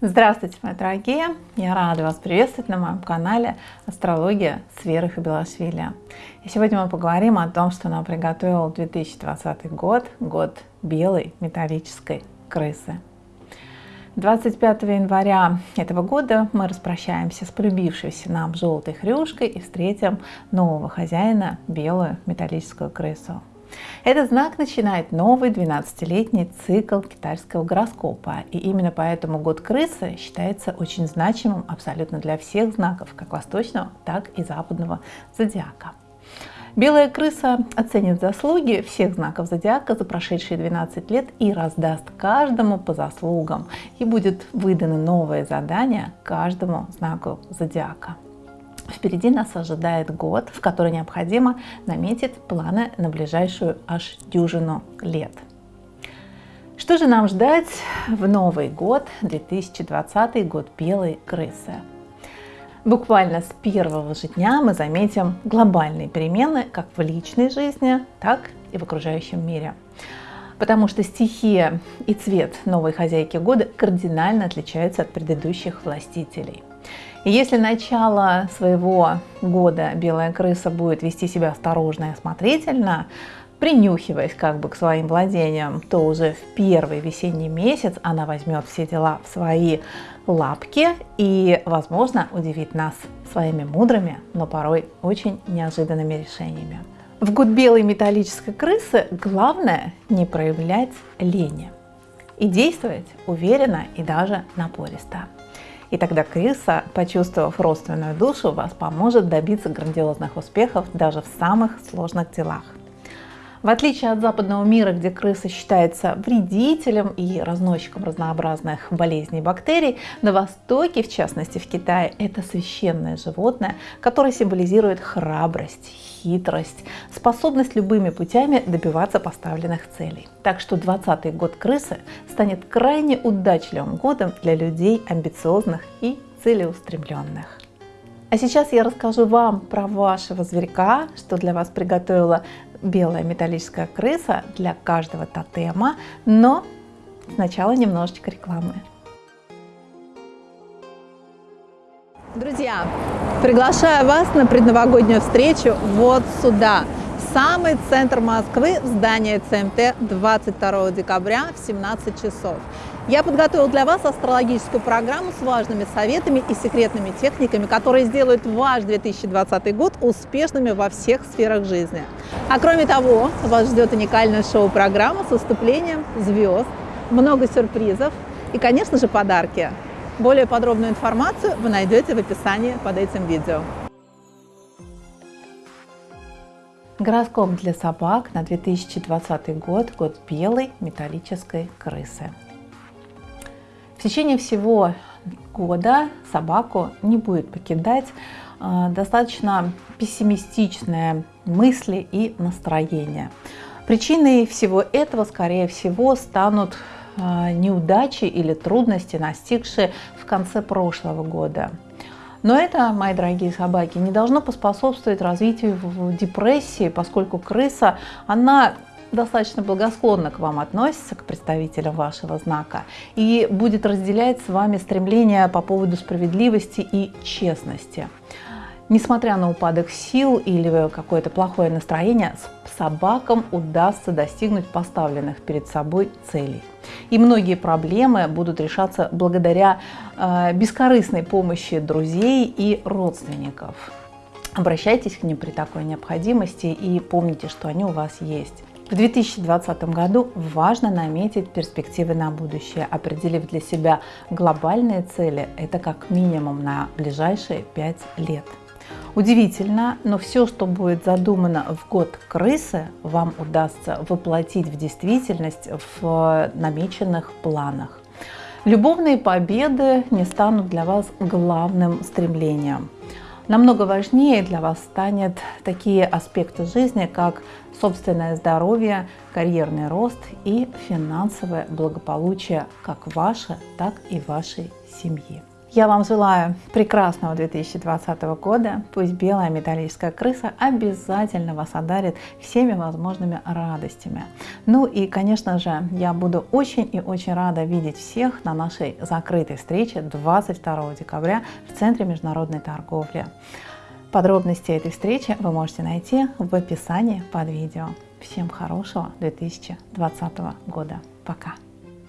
Здравствуйте, мои дорогие! Я рада вас приветствовать на моем канале Астрология с Верой Хабилашвили. И сегодня мы поговорим о том, что нам приготовил 2020 год, год белой металлической крысы. 25 января этого года мы распрощаемся с полюбившейся нам желтой хрюшкой и встретим нового хозяина, белую металлическую крысу. Этот знак начинает новый 12-летний цикл китайского гороскопа. И именно поэтому год крысы считается очень значимым абсолютно для всех знаков, как восточного, так и западного зодиака. Белая крыса оценит заслуги всех знаков зодиака за прошедшие 12 лет и раздаст каждому по заслугам. И будет выдано новое задание каждому знаку зодиака. Впереди нас ожидает год, в который необходимо наметить планы на ближайшую аж дюжину лет. Что же нам ждать в Новый год, 2020 год белой крысы? Буквально с первого же дня мы заметим глобальные перемены как в личной жизни, так и в окружающем мире. Потому что стихия и цвет новой хозяйки года кардинально отличаются от предыдущих властителей. И если начало своего года белая крыса будет вести себя осторожно и осмотрительно, принюхиваясь как бы к своим владениям, то уже в первый весенний месяц она возьмет все дела в свои лапки и, возможно, удивит нас своими мудрыми, но порой очень неожиданными решениями. В год белой металлической крысы главное не проявлять лени и действовать уверенно и даже напористо. И тогда крыса, почувствовав родственную душу, вас поможет добиться грандиозных успехов даже в самых сложных делах. В отличие от западного мира, где крыса считается вредителем и разносчиком разнообразных болезней и бактерий, на Востоке, в частности в Китае, это священное животное, которое символизирует храбрость, хитрость, способность любыми путями добиваться поставленных целей. Так что 20 год крысы станет крайне удачливым годом для людей амбициозных и целеустремленных. А сейчас я расскажу вам про вашего зверька, что для вас приготовила белая металлическая крыса для каждого тотема, но сначала немножечко рекламы. Друзья, приглашаю вас на предновогоднюю встречу вот сюда, самый центр Москвы, в здание ЦМТ 22 декабря в 17 часов. Я подготовил для вас астрологическую программу с важными советами и секретными техниками, которые сделают ваш 2020 год успешными во всех сферах жизни. А кроме того, вас ждет уникальная шоу-программа с выступлением звезд, много сюрпризов и, конечно же, подарки. Более подробную информацию вы найдете в описании под этим видео. Гороскоп для собак на 2020 год, год белой металлической крысы. В течение всего года собаку не будет покидать э, достаточно пессимистичные мысли и настроения. Причиной всего этого, скорее всего, станут э, неудачи или трудности, настигшие в конце прошлого года. Но это, мои дорогие собаки, не должно поспособствовать развитию депрессии, поскольку крыса, она достаточно благосклонно к вам относится, к представителям вашего знака, и будет разделять с вами стремление по поводу справедливости и честности. Несмотря на упадок сил или какое-то плохое настроение, собакам удастся достигнуть поставленных перед собой целей. И многие проблемы будут решаться благодаря э, бескорыстной помощи друзей и родственников. Обращайтесь к ним при такой необходимости и помните, что они у вас есть. В 2020 году важно наметить перспективы на будущее, определив для себя глобальные цели, это как минимум на ближайшие 5 лет. Удивительно, но все, что будет задумано в год крысы, вам удастся воплотить в действительность в намеченных планах. Любовные победы не станут для вас главным стремлением. Намного важнее для вас станет такие аспекты жизни, как собственное здоровье, карьерный рост и финансовое благополучие как ваше, так и вашей семьи. Я вам желаю прекрасного 2020 года. Пусть белая металлическая крыса обязательно вас одарит всеми возможными радостями. Ну и, конечно же, я буду очень и очень рада видеть всех на нашей закрытой встрече 22 декабря в Центре международной торговли. Подробности этой встречи вы можете найти в описании под видео. Всем хорошего 2020 года. Пока!